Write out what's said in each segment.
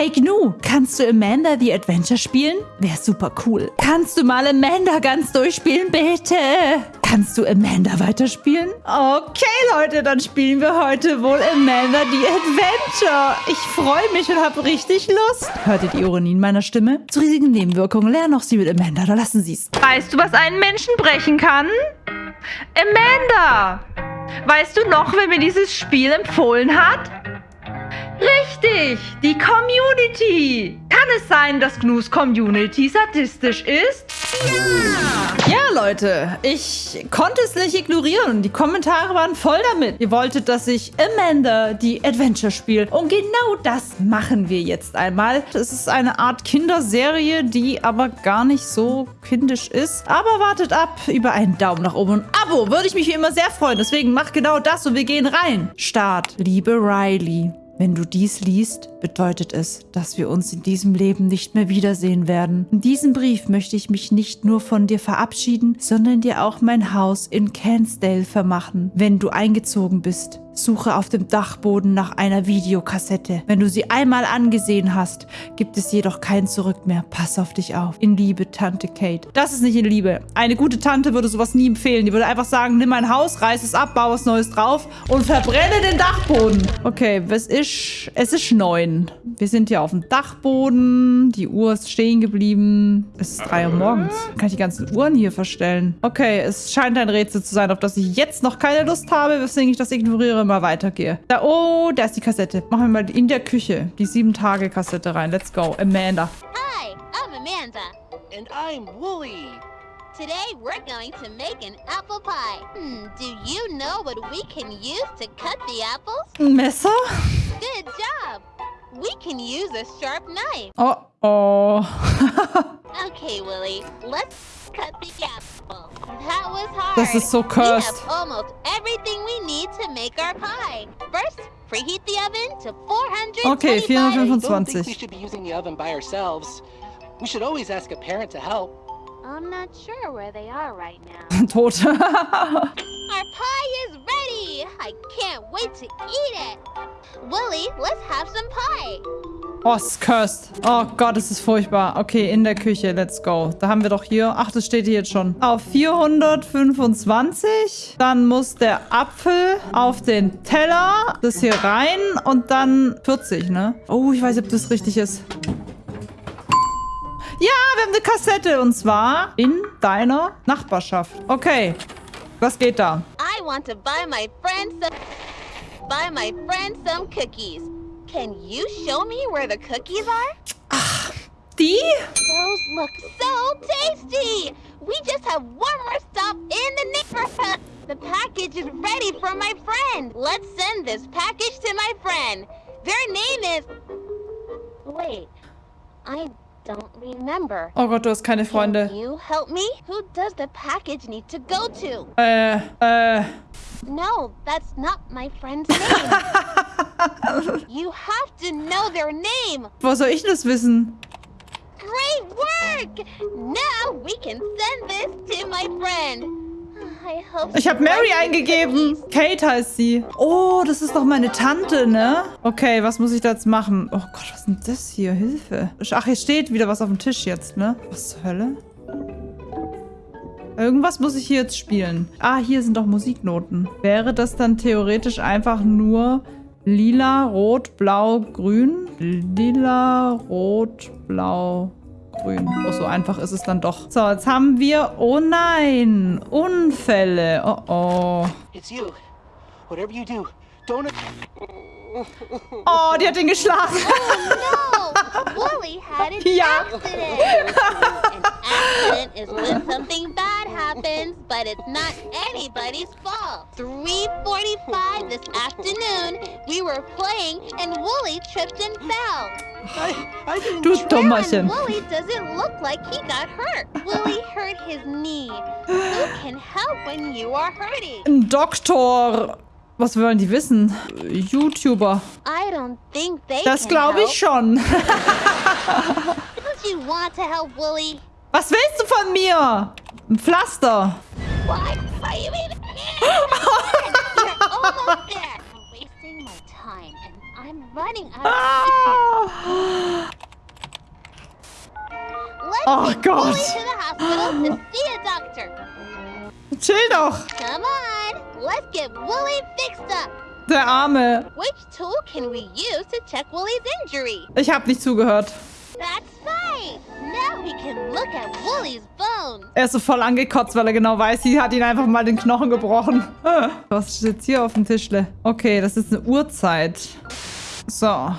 Hey Gnu, kannst du Amanda the Adventure spielen? Wäre super cool. Kannst du mal Amanda ganz durchspielen, bitte? Kannst du Amanda weiterspielen? Okay, Leute, dann spielen wir heute wohl Amanda the Adventure. Ich freue mich und habe richtig Lust. Hört ihr die Ironie in meiner Stimme? Zu riesigen Nebenwirkungen lernen auch Sie mit Amanda, da lassen Sie es. Weißt du, was einen Menschen brechen kann? Amanda! Weißt du noch, wer mir dieses Spiel empfohlen hat? Richtig, die Community. Kann es sein, dass Gnus Community sadistisch ist? Ja! Ja, Leute, ich konnte es nicht ignorieren. Die Kommentare waren voll damit. Ihr wolltet, dass ich Amanda die Adventure spiele. Und genau das machen wir jetzt einmal. Es ist eine Art Kinderserie, die aber gar nicht so kindisch ist. Aber wartet ab über einen Daumen nach oben und Abo. Würde ich mich wie immer sehr freuen. Deswegen macht genau das und wir gehen rein. Start. Liebe Riley. Wenn du dies liest, bedeutet es, dass wir uns in diesem Leben nicht mehr wiedersehen werden. In diesem Brief möchte ich mich nicht nur von dir verabschieden, sondern dir auch mein Haus in Cansdale vermachen, wenn du eingezogen bist. Suche auf dem Dachboden nach einer Videokassette. Wenn du sie einmal angesehen hast, gibt es jedoch kein Zurück mehr. Pass auf dich auf. In Liebe, Tante Kate. Das ist nicht in Liebe. Eine gute Tante würde sowas nie empfehlen. Die würde einfach sagen, nimm mein Haus, reiß es ab, baue was Neues drauf und verbrenne den Dachboden. Okay, es ist, es ist neun. Wir sind hier auf dem Dachboden. Die Uhr ist stehen geblieben. Es ist drei Uhr morgens. Kann ich die ganzen Uhren hier verstellen? Okay, es scheint ein Rätsel zu sein, auf das ich jetzt noch keine Lust habe, weswegen ich das ignoriere mal weitergehe. Da, oh, da ist die Kassette. Machen wir mal in der Küche die Sieben-Tage-Kassette rein. Let's go. Amanda. Hi, I'm Amanda. And I'm Wooly. Today we're going to make an apple pie. Hmm, do you know what we can use to cut the apples? Ein Messer? Good job. We can use a sharp knife. Oh, oh. Okay, Willy, let's cut the apple. That was hard. This is so cursed. We have almost everything we need to make our pie. First, preheat the oven to 425 Okay, I don't think we should be using the oven by ourselves. We should always ask a parent to help. I'm not sure where they are right now. Tot. Our pie is ready! I can't wait to eat it! Willie, let's have some pie! oh, es ist cursed. Oh Gott, es ist furchtbar. Okay, in der Küche. Let's go. Da haben wir doch hier... Ach, das steht hier jetzt schon. Auf 425. Dann muss der Apfel auf den Teller. Das hier rein. Und dann 40, ne? Oh, ich weiß nicht, ob das richtig ist. Wir haben eine Kassette. Und zwar in deiner Nachbarschaft. Okay. Was geht da? I want to buy my friend some buy my friend some cookies. Can you show me where the cookies are? Ah, die? Those look so tasty! We just have one more stop in the neighborhood. The package is ready for my friend. Let's send this package to my friend. Their name is. Wait, I don't remember. Oh Gott, du hast keine Can Freunde. you help me? Who does the package need to go to? Äh, äh. No, that's not my friend's name. you have to know their name. Wo soll ich das wissen? Great work! Now we can send this to my friend. Ich habe Mary eingegeben. Kate heißt sie. Oh, das ist doch meine Tante, ne? Okay, was muss ich da jetzt machen? Oh Gott, was ist denn das hier? Hilfe. Ach, hier steht wieder was auf dem Tisch jetzt, ne? Was zur Hölle? Irgendwas muss ich hier jetzt spielen. Ah, hier sind doch Musiknoten. Wäre das dann theoretisch einfach nur lila, rot, blau, grün? Lila, rot, blau, grün. Oh, so einfach ist es dann doch. So, jetzt haben wir... Oh nein! Unfälle. Oh, oh. It's you. Whatever you do, don't. Oh, die hat ihn geschlagen. Oh no! Willie had an Ja. accident. an accident is when something bad happens, but it's not anybody's fault. 3:45 this afternoon, we were playing and Wooly tripped and fell. I, I didn't. Du try- Dummerchen. And Wooly doesn't look like he got hurt. Willie hurt his knee. Who can help when you are hurting? Ein Doktor. Was wollen die wissen? YouTuber. I don't think they Das glaube ich schon. Help? Was willst du von mir? Ein Pflaster. Ah. Oh Gott. Chill doch. Let's get Wooly fixed up. Der Arme. Which tool can we use to check Wooly's injury? Ich habe nicht zugehört. That's right. Now we can look at Wooly's bones. Er ist so voll angekotzt, weil er genau weiß, sie hat ihn einfach mal den Knochen gebrochen. Was steht jetzt hier auf dem Tischle? Okay, das ist eine Uhrzeit. So. Ah,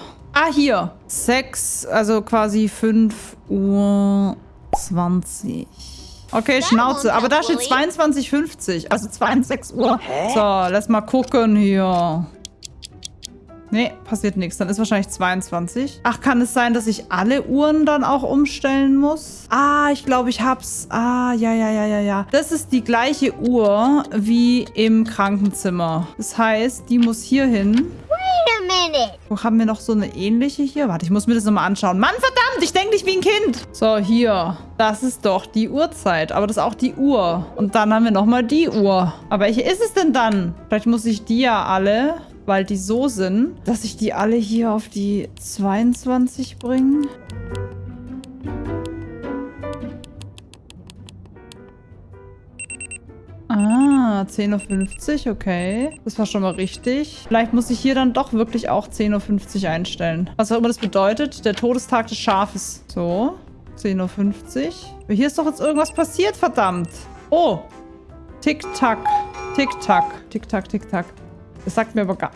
hier. 6, also quasi 5 Uhr 20. Okay, Schnauze. Aber da steht Bulli. 22,50. Also 22 Uhr. So, lass mal gucken hier. Nee, passiert nichts. Dann ist wahrscheinlich 22. Ach, kann es sein, dass ich alle Uhren dann auch umstellen muss? Ah, ich glaube, ich hab's. Ah, ja, ja, ja, ja, ja. Das ist die gleiche Uhr wie im Krankenzimmer. Das heißt, die muss hier hin. Wait a minute. Wo haben wir noch so eine ähnliche hier? Warte, ich muss mir das nochmal anschauen. Mann, verdammt, ich denke nicht wie ein Kind. So, hier. Das ist doch die Uhrzeit. Aber das ist auch die Uhr. Und dann haben wir nochmal die Uhr. Aber welche ist es denn dann? Vielleicht muss ich die ja alle, weil die so sind, dass ich die alle hier auf die 22 bringe. Ah, 10.50 Uhr, okay. Das war schon mal richtig. Vielleicht muss ich hier dann doch wirklich auch 10.50 Uhr einstellen. Was auch immer das bedeutet, der Todestag des Schafes. So, 10.50 Uhr. Hier ist doch jetzt irgendwas passiert, verdammt. Oh, Tick-Tack, Tick-Tack, Tick-Tack, Tick-Tack. Das sagt mir aber gar...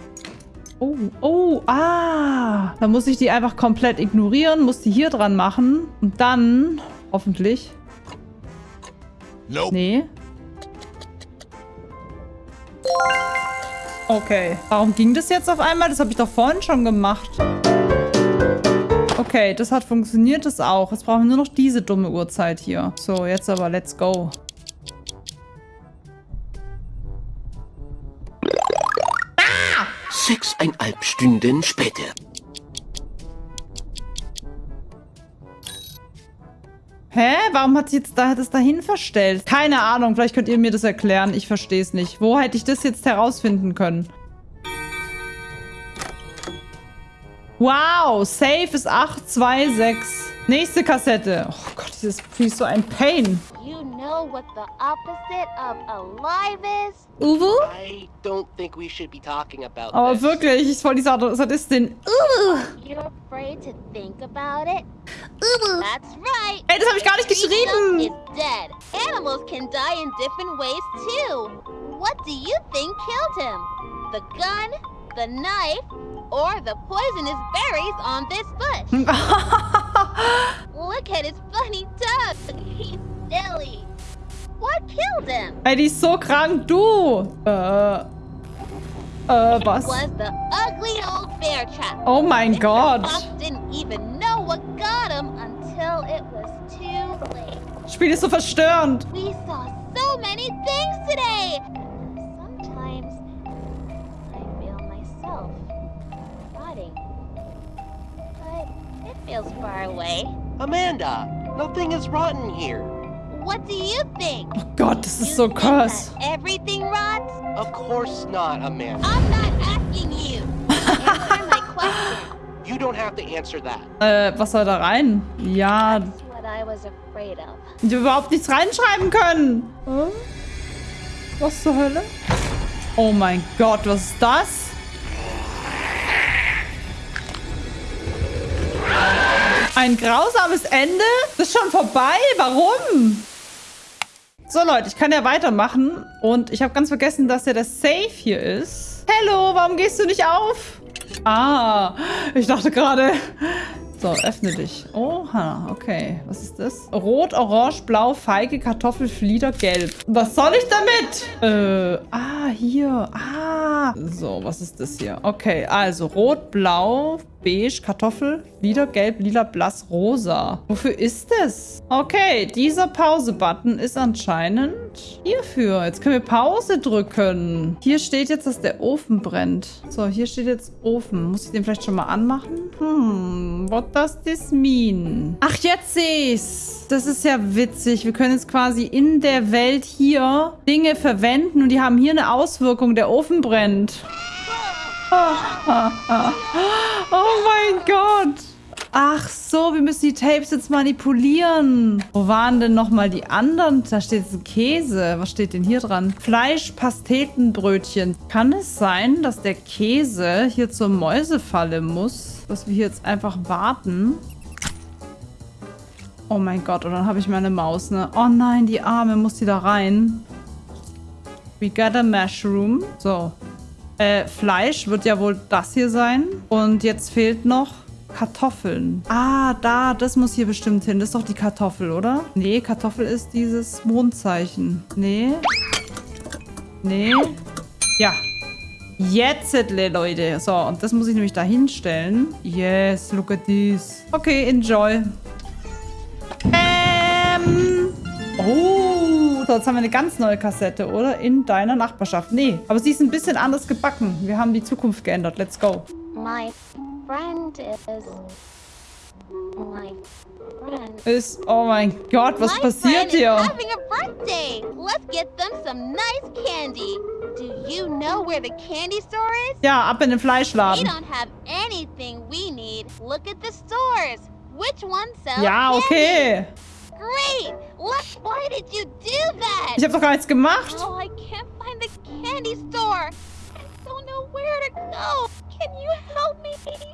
Oh, oh, ah. Dann muss ich die einfach komplett ignorieren, muss die hier dran machen. Und dann, hoffentlich... Nope. Nee. Okay. Warum ging das jetzt auf einmal? Das habe ich doch vorhin schon gemacht. Okay, das hat funktioniert, das auch. Jetzt brauchen wir nur noch diese dumme Uhrzeit hier. So, jetzt aber, let's go. Sechseinhalb Stunden später. Hä? Warum hat sie jetzt da, das dahin verstellt? Keine Ahnung, vielleicht könnt ihr mir das erklären. Ich verstehe es nicht. Wo hätte ich das jetzt herausfinden können? Wow, Safe ist 826. Nächste Kassette. Oh dieses Spiel ist so ein Pain. You know what the opposite of alive is? Uwu? I don't think we should be talking about Aber this. wirklich, ich wollte die Sad- Sadistin. You're afraid to think about it? That's right. Ey, das habe ich gar nicht Free stuff geschrieben. is dead. Animals can die in different ways too. What do you think killed him? The gun, the knife, or the poisonous berries on this bush? Look at his funny tongue. He's silly. What killed him? Ey, die ist so krank, du. Äh. Äh, was? Oh mein. Gott. Das Spiel ist so verstörend. We saw feels far away. Amanda, nothing is rotten here. What do you think? Oh Gott, das You ist so think krass. that everything rots? Of course not, Amanda. I'm not asking you. Answer my question. You don't have to answer that. Äh, was soll da rein? Ja, That's what I was afraid of. die überhaupt nichts reinschreiben können. Hm? Was zur Hölle? Oh mein Gott, was ist das? Ein grausames Ende? Das ist schon vorbei? Warum? So Leute, ich kann ja weitermachen. Und ich habe ganz vergessen, dass ja der Safe hier ist. Hello, warum gehst du nicht auf? Ah, ich dachte gerade... So, öffne dich. Oha, okay. Was ist das? Rot, Orange, Blau, Feige, Kartoffel, Flieder, Gelb. Was soll ich damit? Äh, ah, hier. Ah. So, was ist das hier? Okay, also Rot, Blau, Beige, Kartoffel, Flieder, Gelb, Lila, Blass, Rosa. Wofür ist das? Okay, dieser Pause-Button ist anscheinend hierfür. Jetzt können wir Pause drücken. Hier steht jetzt, dass der Ofen brennt. So, hier steht jetzt Ofen. Muss ich den vielleicht schon mal anmachen? Hm, what does this mean? Ach, jetzt sehe ich's. Das ist ja witzig. Wir können jetzt quasi in der Welt hier Dinge verwenden und die haben hier eine Auswirkung. Der Ofen brennt. Oh mein Gott. Ach so, wir müssen die Tapes jetzt manipulieren. Wo waren denn nochmal die anderen? Da steht jetzt ein Käse. Was steht denn hier dran? Fleisch, Pastetenbrötchen. Kann es sein, dass der Käse hier zur Mäusefalle muss? Dass wir hier jetzt einfach warten? Oh mein Gott, und dann habe ich meine Maus, ne? Oh nein, die Arme, muss die da rein? We got a mushroom. So. Äh, Fleisch wird ja wohl das hier sein. Und jetzt fehlt noch Kartoffeln. Ah, da, das muss hier bestimmt hin. Das ist doch die Kartoffel, oder? Nee, Kartoffel ist dieses Mondzeichen. Nee. Nee. Ja. Jetzt, Leute. So, und das muss ich nämlich da hinstellen. Yes, look at this. Okay, enjoy. Ähm. Oh, so, jetzt haben wir eine ganz neue Kassette, oder? In deiner Nachbarschaft. Nee, aber sie ist ein bisschen anders gebacken. Wir haben die Zukunft geändert. Let's go. My friend is... My friend... Ist, oh mein Gott, was My passiert is hier? having a birthday. Let's get them some nice candy. Do you know where the candy store is? Ja, ab in the den We don't have anything we need. Look at the stores. Which one sells Ja, candy? okay. Great. Look, why did you do that? Ich habe doch gar nichts gemacht. Oh, I can't find the candy store. I don't know where to go. Can you help me?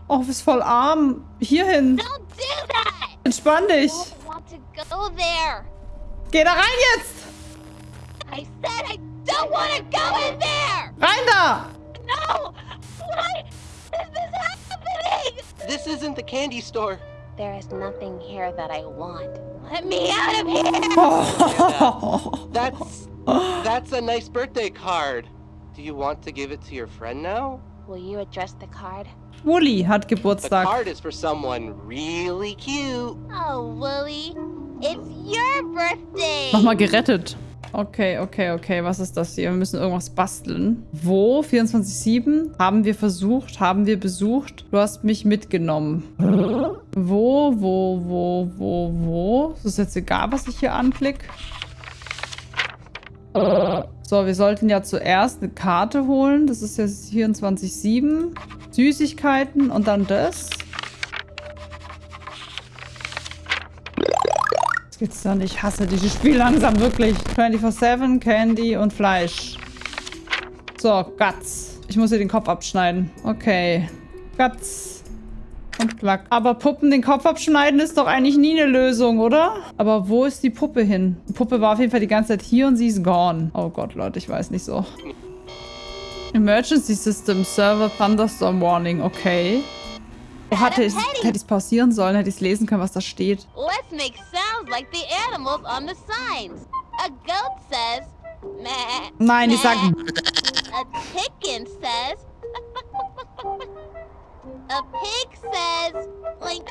Oh, du bist voll arm. Hierhin. Don't do that. Entspann dich. I don't want to go there. Geh da rein jetzt. I said I don't want to go in there. Rein da. No. Why is this happening? This isn't the candy store. There is nothing here that I want. Let me out of here. Oh. That's that's a nice birthday card. Do you want to give it to your friend now? Will you address the card? Wooly hat The Geburtstag. card is for someone really cute. Oh, Wooly, it's your birthday. Nochmal gerettet. Okay, okay, okay. Was ist das hier? Wir müssen irgendwas basteln. Wo? 24-7? Haben wir versucht? Haben wir besucht? Du hast mich mitgenommen. Wo, wo, wo, wo, wo? Ist es jetzt egal, was ich hier anklicke? So, wir sollten ja zuerst eine Karte holen. Das ist jetzt 24-7. Süßigkeiten und dann das. Das gibt's doch nicht. Ich hasse dieses Spiel langsam wirklich. 24-7, Candy und Fleisch. So, Guts. Ich muss hier den Kopf abschneiden. Okay. Guts. Und Klack. Aber Puppen den Kopf abschneiden ist doch eigentlich nie eine Lösung, oder? Aber wo ist die Puppe hin? Die Puppe war auf jeden Fall die ganze Zeit hier und sie ist gone. Oh Gott, Leute, ich weiß nicht so. Emergency System Server Thunderstorm Warning. Okay. Oh, hatte ich hätte ich pausieren sollen, hätte ich es lesen können, was da steht. Let's make sounds like the animals on the signs. A goat says, meh. Nein, ich sag... meh. A chicken says, a pig says, like,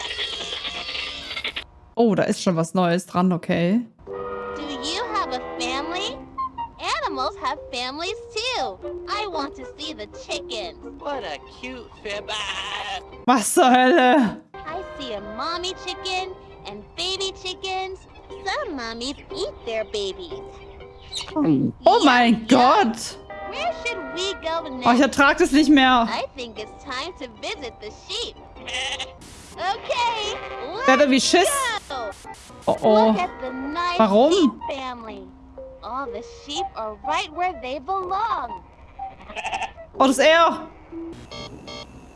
Oh, da ist schon was Neues dran, okay. do you have a family? Animals have families too. I want to see the chickens. What a cute fib. Ah! Was zur Hölle? I see a mommy chicken and baby chickens. Some mommies eat their babies. Oh mein Gott. Oh, ich ertrag das nicht mehr. Okay, Der hat wie Schiss. Oh oh. Warum? Oh, das ist er.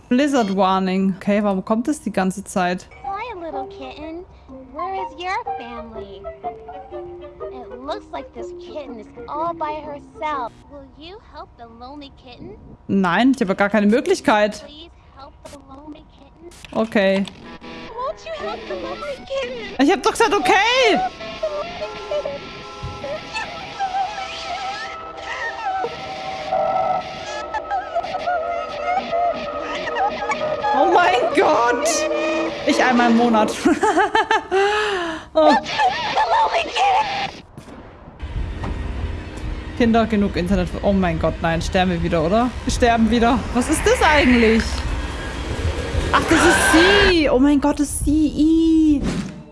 Blizzard Warning. Okay, warum kommt das die ganze Zeit? Where is your family? It looks like this kitten is all by herself. Will you help the lonely kitten? Nein, ich habe gar keine Möglichkeit. Please help the lonely kitten. Okay. Won't you help the lonely kitten? Ich habe doch gesagt, okay. Einmal im Monat. oh. Kinder, genug Internet. Oh mein Gott, nein, sterben wir wieder, oder? Wir sterben wieder. Was ist das eigentlich? Ach, das ist sie. Oh mein Gott, das ist sie.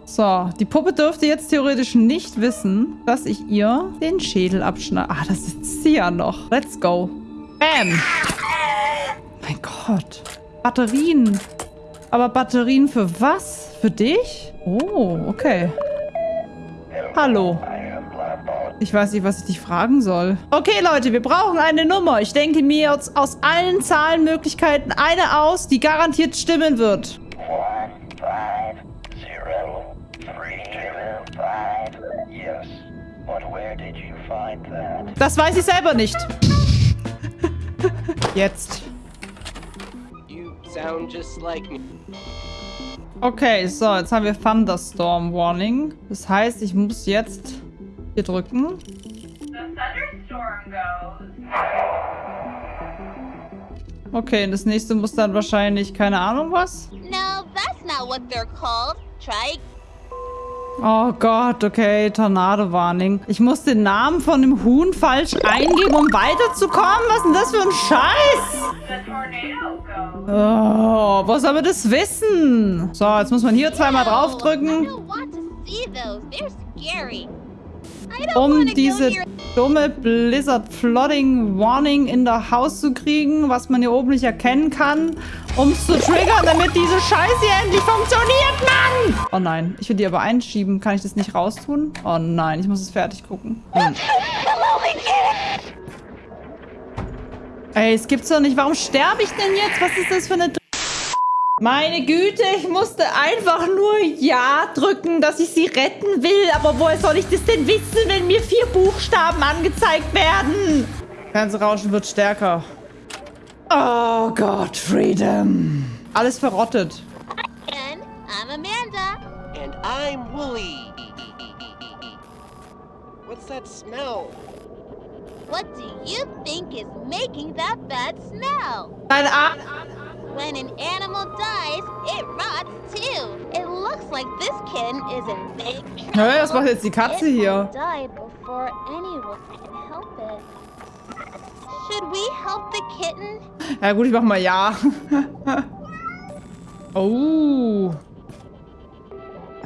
So, die Puppe dürfte jetzt theoretisch nicht wissen, dass ich ihr den Schädel abschneide. Ah, das ist sie ja noch. Let's go. Bam. Mein Gott. Batterien. Aber Batterien für was? Für dich? Oh, okay. Hallo. Ich weiß nicht, was ich dich fragen soll. Okay, Leute, wir brauchen eine Nummer. Ich denke mir jetzt aus allen Zahlenmöglichkeiten eine aus, die garantiert stimmen wird. Das weiß ich selber nicht. Jetzt. Okay, so, jetzt haben wir Thunderstorm Warning. Das heißt, ich muss jetzt hier drücken. Okay, das nächste muss dann wahrscheinlich, keine Ahnung was. No, that's not what they're called. Try Oh Gott, okay, Tornado-Warning. Ich muss den Namen von dem Huhn falsch eingeben, um weiterzukommen? Was ist denn das für ein Scheiß? Oh, wo soll man das wissen? So, jetzt muss man hier zweimal draufdrücken, um diese dumme Blizzard Flooding Warning in der Haus zu kriegen, was man hier oben nicht erkennen kann, um es zu triggern, damit diese Scheiße hier endlich funktioniert, Mann! Oh nein, ich will die aber einschieben. Kann ich das nicht raustun? Oh nein, ich muss es fertig gucken. Hm. Ey, es gibt's doch nicht. Warum sterbe ich denn jetzt? Was ist das für eine... Meine Güte, ich musste einfach nur Ja drücken, dass ich sie retten will. Aber woher soll ich das denn wissen, wenn mir vier Buchstaben angezeigt werden? Fernsehrauschen wird stärker. Oh Gott, Freedom. Alles verrottet. again. I'm Amanda. And I'm Wooly. What's that smell? What do you think is making that bad smell? Dein Arm... When an animal dies, it rots too. It looks like this kitten is in big Hä, was macht jetzt die Katze It hier? died before anyone can help it. Should we help the kitten? Ja gut, ich mach mal Ja. oh.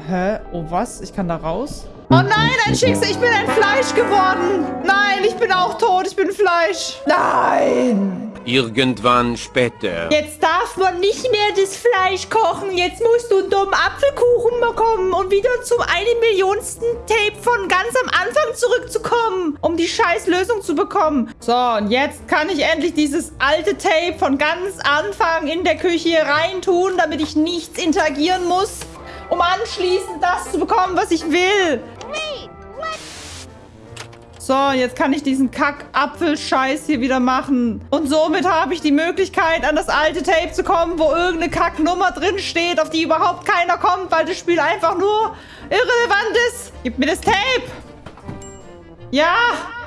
Hä? Oh was? Ich kann da raus? Oh nein, ein Schicksal. Ich bin ein Fleisch geworden. Nein, ich bin auch tot. Ich bin Fleisch. Nein. Irgendwann später. Jetzt darf man nicht mehr das Fleisch kochen. Jetzt musst du einen dummen Apfelkuchen bekommen und wieder zum eine Millionsten Tape von ganz am Anfang zurückzukommen, um die scheiß Lösung zu bekommen. So, und jetzt kann ich endlich dieses alte Tape von ganz Anfang in der Küche reintun, damit ich nichts interagieren muss, um anschließend das zu bekommen, was ich will. So, jetzt kann ich diesen Kack-Apfel-Scheiß hier wieder machen. Und somit habe ich die Möglichkeit, an das alte Tape zu kommen, wo irgendeine Kacknummer drin steht, auf die überhaupt keiner kommt, weil das Spiel einfach nur irrelevant ist. Gib mir das Tape. Ja.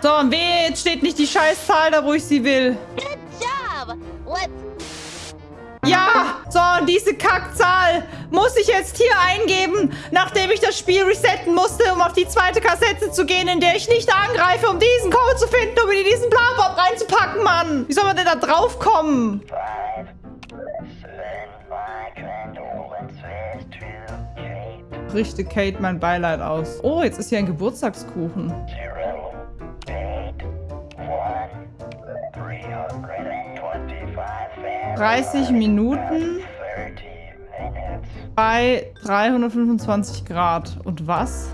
So, und wehe, jetzt steht nicht die Scheißzahl da, wo ich sie will. Good job. Let's Ja, so, und diese Kackzahl muss ich jetzt hier eingeben, nachdem ich das Spiel resetten musste, um auf die zweite Kassette zu gehen, in der ich nicht angreife, um diesen Code zu finden, um in diesen Blabob reinzupacken, Mann. Wie soll man denn da to Kate. Richte Kate mein Beileid aus. Oh, jetzt ist hier ein Geburtstagskuchen. 30 Minuten bei 325 Grad. Und was?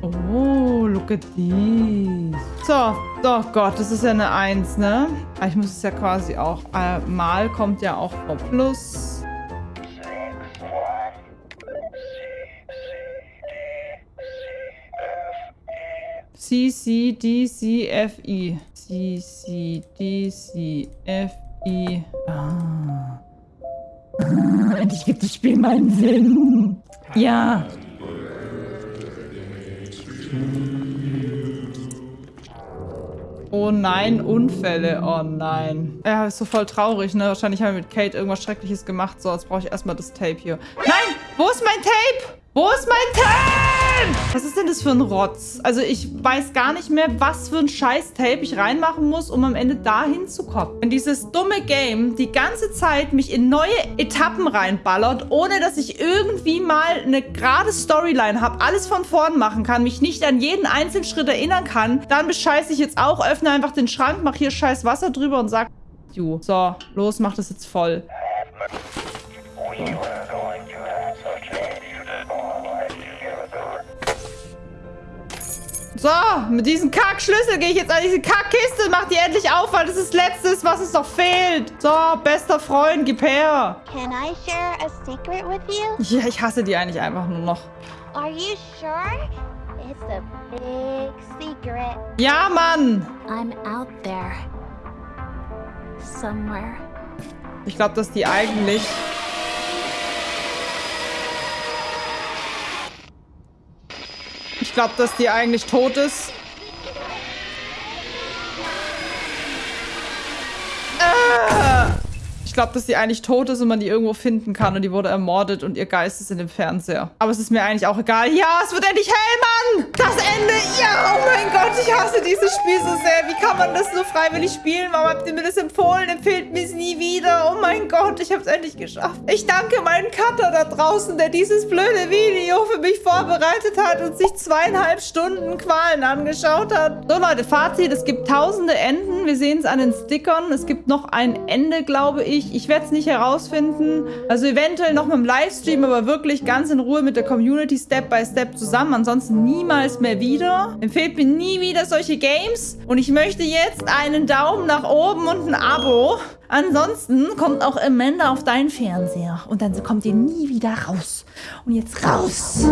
Oh, look at these. So, oh Gott, das ist ja eine 1, ne? Aber ich muss es ja quasi auch... Äh, mal kommt ja auch vor Plus. C, C, D, C, F, E. C, C, D, C, F, I. I. Ah. Endlich gibt das Spiel meinen Sinn. Ja. Oh nein, Unfälle. Oh nein. Ja, ist so voll traurig, ne? Wahrscheinlich haben wir mit Kate irgendwas Schreckliches gemacht. So, jetzt brauche ich erstmal das Tape hier. Nein! Wo ist mein Tape? Wo ist mein Tape? Was ist denn das für ein Rotz? Also ich weiß gar nicht mehr, was für ein scheiß Tape ich reinmachen muss, um am Ende dahin zu kommen. Wenn dieses dumme Game die ganze Zeit mich in neue Etappen reinballert, ohne dass ich irgendwie mal eine gerade Storyline habe, alles von vorn machen kann, mich nicht an jeden einzelnen Schritt erinnern kann, dann bescheiße ich jetzt auch, öffne einfach den Schrank, mache hier scheiß Wasser drüber und sag. So, los, mach das jetzt voll. you So, mit diesem Kackschlüssel gehe ich jetzt an diese Kackkiste und mach die endlich auf, weil das ist das Letzte, was uns noch fehlt. So, bester Freund, gib her. Can I share a secret with you? Ja, ich hasse die eigentlich einfach nur noch. Are you sure? It's a big secret. Ja, Mann. I'm out there. Somewhere. Ich glaube, dass die eigentlich... glaube, dass die eigentlich tot ist. Ich glaube, dass die eigentlich tot ist und man die irgendwo finden kann und die wurde ermordet und ihr Geist ist in dem Fernseher. Aber es ist mir eigentlich auch egal. Ja, es wird endlich hell, Mann! Das Ende! Ja, oh mein Gott, ich hasse dieses Spiel so sehr. Wie kann man das nur freiwillig spielen? Warum habt ihr mir das empfohlen? Empfehlt mir es nie wieder. Oh mein Gott, ich habe es endlich geschafft. Ich danke meinen Cutter da draußen, der dieses blöde Video für mich vorbereitet hat und sich zweieinhalb Stunden Qualen angeschaut hat. So Leute, Fazit. Es gibt tausende Enden. Wir sehen es an den Stickern. Es gibt noch ein Ende, glaube ich. Ich werde es nicht herausfinden. Also eventuell noch mit dem Livestream, aber wirklich ganz in Ruhe mit der Community Step by Step zusammen. Ansonsten niemals mehr wieder. Empfehlt mir nie wieder solche Games. Und ich möchte jetzt einen Daumen nach oben und ein Abo. Ansonsten kommt auch Amanda auf deinen Fernseher. Und dann kommt ihr nie wieder raus. Und jetzt raus.